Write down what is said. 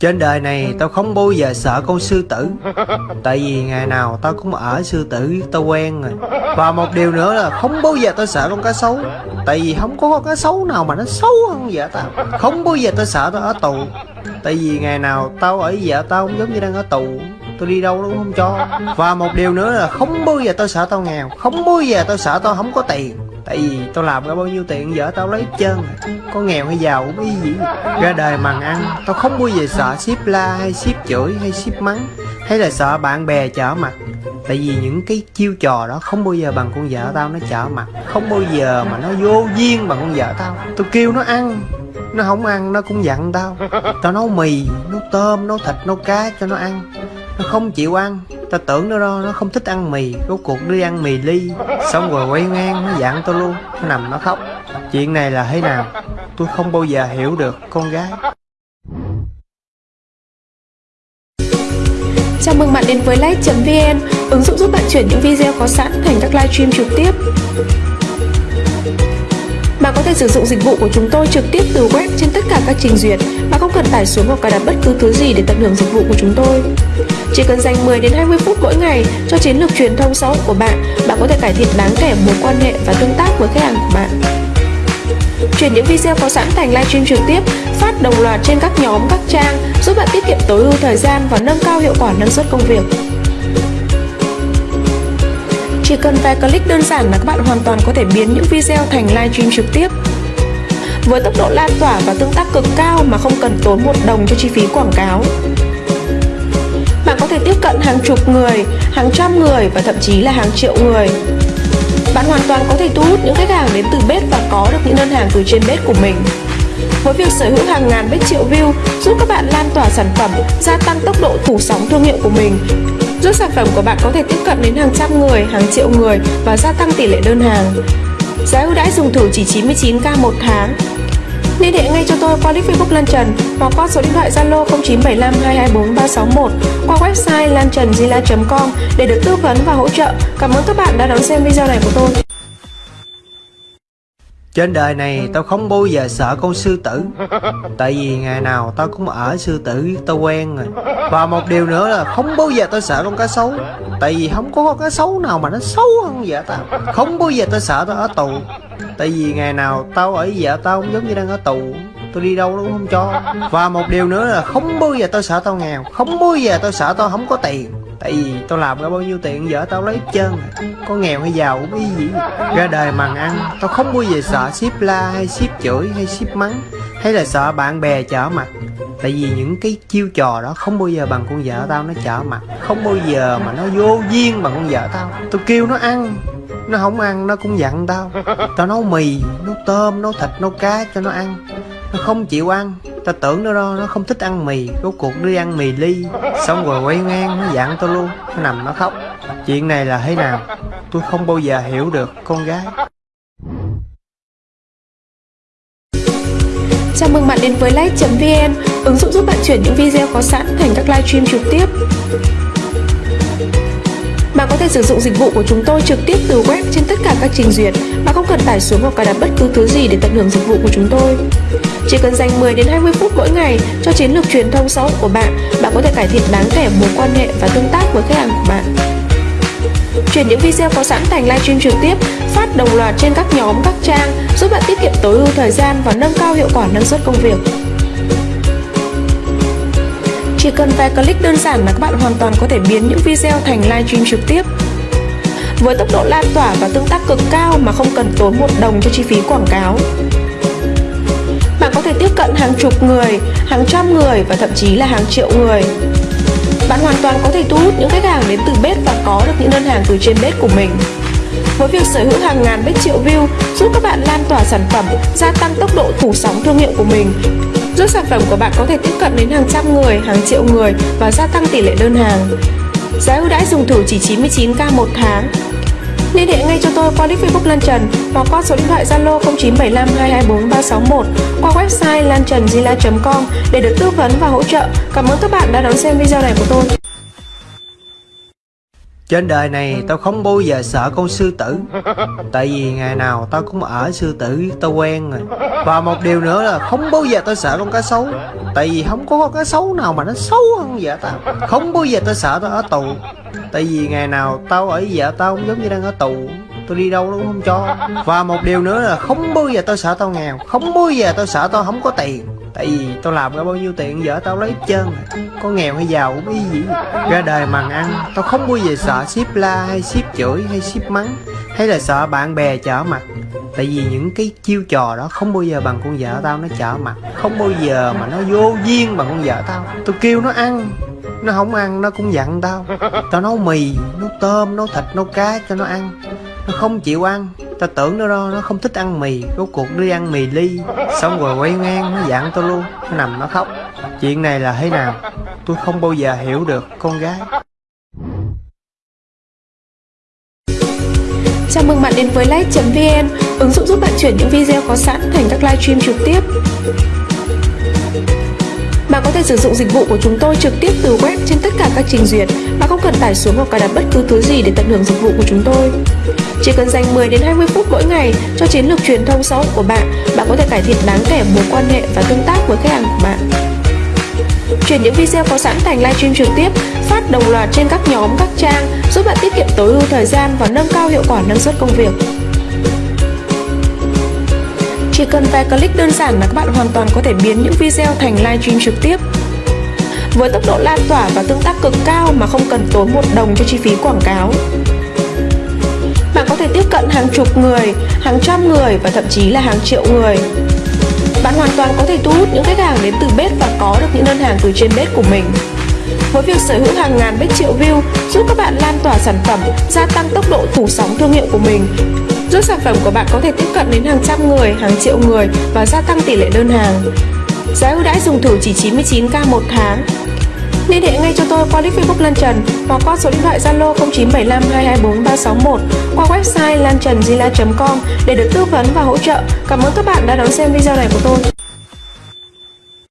Trên đời này tao không bao giờ sợ con sư tử. Tại vì ngày nào tao cũng ở sư tử, tao quen rồi. Và một điều nữa là không bao giờ tao sợ con cá sấu. Tại vì không có con cá sấu nào mà nó xấu hơn vợ tao. Không bao giờ tao sợ tao ở tù. Tại vì ngày nào tao ở vợ tao cũng giống như đang ở tù. Tôi đi đâu nó cũng không cho. Và một điều nữa là không bao giờ tao sợ tao nghèo. Không bao giờ tao sợ tao không có tiền. Tại vì tao làm ra bao nhiêu tiền vợ tao lấy chân, Có nghèo hay giàu cũng y gì Ra đời mằng ăn. Tao không bao giờ sợ ship la hay ship chửi hay ship mắng. Hay là sợ bạn bè trở mặt. Tại vì những cái chiêu trò đó không bao giờ bằng con vợ tao nó trở mặt. Không bao giờ mà nó vô duyên bằng con vợ tao. Tao kêu nó ăn. Nó không ăn nó cũng giận tao. Tao nấu mì, nấu tôm, nấu thịt, nấu cá cho nó ăn. Nó không chịu ăn. Tao tưởng nó đó, nó không thích ăn mì Rốt cuộc đi ăn mì ly. Xong rồi quay ngang nó dặn tôi luôn Nó nằm nó khóc. Chuyện này là thế nào? Tôi không bao giờ hiểu được con gái. Chào mừng bạn đến với Light.vn, ứng dụng giúp bạn chuyển những video có sẵn thành các livestream trực tiếp. Bạn có thể sử dụng dịch vụ của chúng tôi trực tiếp từ web trên tất cả các trình duyệt. Mà không cần tải xuống hoặc cài đặt bất cứ thứ gì để tận hưởng dịch vụ của chúng tôi. Chỉ cần dành 10 đến 20 phút mỗi ngày cho chiến lược truyền thông xã hội của bạn, bạn có thể cải thiện đáng kể mối quan hệ và tương tác với khách hàng của bạn. Chuyển những video có sẵn thành livestream trực tiếp, phát đồng loạt trên các nhóm, các trang, giúp bạn tiết kiệm tối ưu thời gian và nâng cao hiệu quả năng suất công việc. Chỉ cần vài click đơn giản là các bạn hoàn toàn có thể biến những video thành livestream trực tiếp. Với tốc độ lan tỏa và tương tác cực cao mà không cần tốn một đồng cho chi phí quảng cáo. Thể tiếp cận hàng chục người, hàng trăm người và thậm chí là hàng triệu người. Bạn hoàn toàn có thể thu hút những khách hàng đến từ bếp và có được những đơn hàng từ trên bếp của mình. Với việc sở hữu hàng ngàn bếp triệu view giúp các bạn lan tỏa sản phẩm, gia tăng tốc độ phủ sóng thương hiệu của mình, giúp sản phẩm của bạn có thể tiếp cận đến hàng trăm người, hàng triệu người và gia tăng tỷ lệ đơn hàng. Giá ưu đãi dùng thử chỉ 99k một tháng. Liên hệ ngay cho tôi qua link Facebook Lan Trần hoặc qua số điện thoại Zalo 0975 224 361 qua website lantrần.com để được tư vấn và hỗ trợ. Cảm ơn các bạn đã đón xem video này của tôi. Trên đời này tao không bao giờ sợ con sư tử. Tại vì ngày nào tao cũng ở sư tử tao quen rồi. Và một điều nữa là không bao giờ tao sợ con cá sấu. Tại vì không có con cá sấu nào mà nó xấu hơn vợ tao. Không bao giờ tao sợ tao ở tù. Tại vì ngày nào tao ở vợ tao cũng giống như đang ở tù. Tôi đi đâu nó cũng không cho. Và một điều nữa là không bao giờ tao sợ tao nghèo. Không bao giờ tao sợ tao không có tiền. Tại vì tao làm ra bao nhiêu tiền vợ tao lấy chân, Có nghèo hay giàu cũng y gì. Ra đời mằng ăn. Tao không bao giờ sợ ship la hay ship chửi hay ship mắng. Hay là sợ bạn bè trở mặt. Tại vì những cái chiêu trò đó không bao giờ bằng con vợ tao nó trở mặt. Không bao giờ mà nó vô duyên bằng con vợ tao. Tao kêu nó ăn. Nó không ăn nó cũng dặn tao. Tao nấu mì, nấu tôm, nấu thịt, nấu cá cho nó ăn. Nó không chịu ăn. Tao tưởng nó đó, nó không thích ăn mì. Rốt cuộc đi ăn mì ly. Xong rồi quay ngang nó dặn tao luôn. Nó nằm nó khóc. Chuyện này là thế nào? Tôi không bao giờ hiểu được con gái. Chào mừng bạn đến với live.vn ứng dụng giúp bạn chuyển những video có sẵn thành các livestream trực tiếp. Bạn có thể sử dụng dịch vụ của chúng tôi trực tiếp từ web trên tất cả các trình duyệt mà không cần tải xuống hoặc cài đặt bất cứ thứ gì để tận hưởng dịch vụ của chúng tôi. Chỉ cần dành 10 đến 20 phút mỗi ngày cho chiến lược truyền thông xã hội của bạn, bạn có thể cải thiện đáng kể mối quan hệ và tương tác với khách hàng của bạn. Chuyển những video có sẵn thành livestream trực tiếp, phát đồng loạt trên các nhóm, các trang, giúp bạn tiết kiệm tối ưu thời gian và nâng cao hiệu quả năng suất công việc. Chỉ cần vài click đơn giản là các bạn hoàn toàn có thể biến những video thành livestream trực tiếp. Với tốc độ lan tỏa và tương tác cực cao mà không cần tốn một đồng cho chi phí quảng cáo. Bạn có thể tiếp cận hàng chục người, hàng trăm người và thậm chí là hàng triệu người. Bạn hoàn toàn có thể thu hút những khách hàng đến từ bếp và có được những đơn hàng từ trên bếp của mình. Với việc sở hữu hàng ngàn bếp triệu view giúp các bạn lan tỏa sản phẩm, gia tăng tốc độ phủ sóng thương hiệu của mình, giúp sản phẩm của bạn có thể tiếp cận đến hàng trăm người, hàng triệu người và gia tăng tỷ lệ đơn hàng. Giá ưu đãi dùng thử chỉ 99k một tháng. Liên hệ ngay cho tôi qua nick Facebook Lan Trần hoặc qua số điện thoại Zalo 0975 224 361 qua website lantrần.com để được tư vấn và hỗ trợ. Cảm ơn các bạn đã đón xem video này của tôi. Trên đời này tao không bao giờ sợ con sư tử. Tại vì ngày nào tao cũng ở sư tử, tao quen rồi. Và một điều nữa là không bao giờ tao sợ con cá sấu. Tại vì không có con cá sấu nào mà nó xấu hơn vợ tao. Không bao giờ tao sợ tao ở tù. Tại vì ngày nào tao ở vợ tao cũng giống như đang ở tù. Tôi đi đâu nó cũng không cho. Và một điều nữa là không bao giờ tao sợ tao nghèo. Không bao giờ tao sợ tao không có tiền. Tại vì tao làm ra bao nhiêu tiền vợ tao lấy hết trơn. À. Có nghèo hay giàu cũng y gì Ra đời mằng ăn Tao không bao giờ sợ ship la hay ship chửi hay ship mắng Hay là sợ bạn bè trở mặt. Tại vì những cái chiêu trò đó không bao giờ bằng con vợ tao nó trở mặt Không bao giờ mà nó vô duyên bằng con vợ tao. Tao kêu nó ăn Nó không ăn nó cũng giận tao. Tao nấu mì, nấu tôm, nấu thịt, nấu cá cho nó ăn. Nó không chịu ăn. Tao tưởng nó đó, nó không thích ăn mì. Rốt cuộc đi ăn mì ly Xong rồi quay ngang nó dặn tao luôn. Nó nằm nó khóc. Chuyện này là thế nào? Tôi không bao giờ hiểu được con gái. Chào mừng bạn đến với live.vn, ứng dụng giúp bạn chuyển những video có sẵn thành các live stream trực tiếp. Bạn có thể sử dụng dịch vụ của chúng tôi trực tiếp từ web trên tất cả các trình duyệt. Mà không cần tải xuống hoặc cài đặt bất cứ thứ gì để tận hưởng dịch vụ của chúng tôi. Chỉ cần dành 10 đến 20 phút mỗi ngày cho chiến lược truyền thông xã hội của bạn, bạn có thể cải thiện đáng kể mối quan hệ và tương tác với khách hàng của bạn. Chuyển những video có sẵn thành livestream trực tiếp, phát đồng loạt trên các nhóm, các trang, giúp bạn tiết kiệm tối ưu thời gian và nâng cao hiệu quả năng suất công việc. Chỉ cần vài click đơn giản là các bạn hoàn toàn có thể biến những video thành livestream trực tiếp. Với tốc độ lan tỏa và tương tác cực cao mà không cần tốn một đồng cho chi phí quảng cáo. Thể tiếp cận hàng chục người, hàng trăm người và thậm chí là hàng triệu người. Bạn hoàn toàn có thể thu hút những khách hàng đến từ bếp và có được những đơn hàng từ trên bếp của mình. Với việc sở hữu hàng ngàn bếp triệu view giúp các bạn lan tỏa sản phẩm, gia tăng tốc độ phủ sóng thương hiệu của mình, giúp sản phẩm của bạn có thể tiếp cận đến hàng trăm người, hàng triệu người và gia tăng tỷ lệ đơn hàng. Giá ưu đãi dùng thử chỉ 99k một tháng. Liên hệ ngay cho tôi qua link Facebook Lan Trần hoặc qua số điện thoại Zalo 0975 224 361 qua website lantrenzila.com để được tư vấn và hỗ trợ. Cảm ơn các bạn đã đón xem video này của tôi.